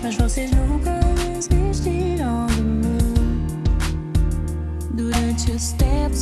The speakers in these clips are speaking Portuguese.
Mas vocês nunca desistiram de mim Durante os tempos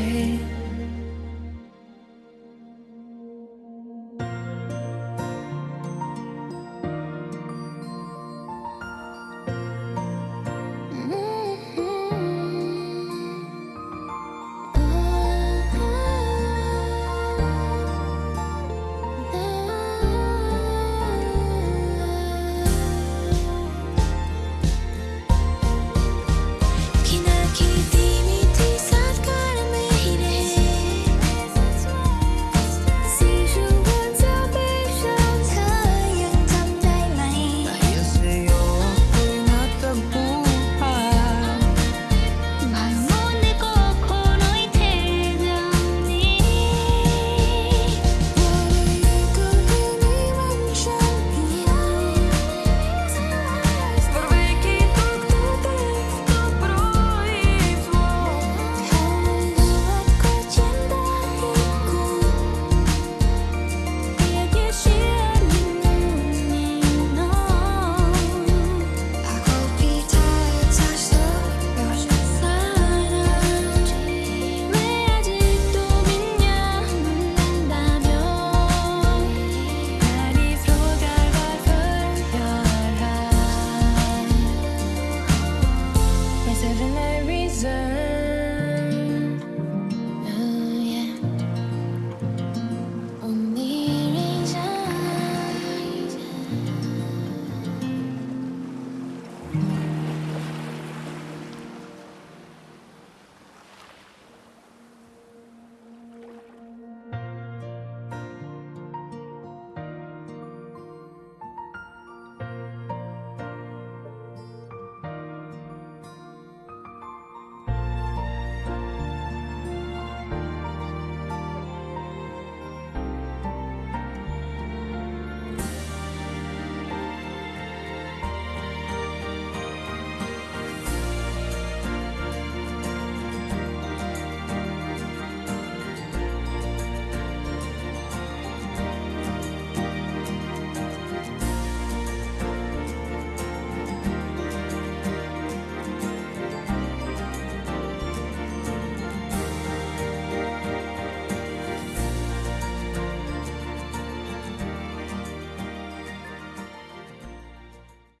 away.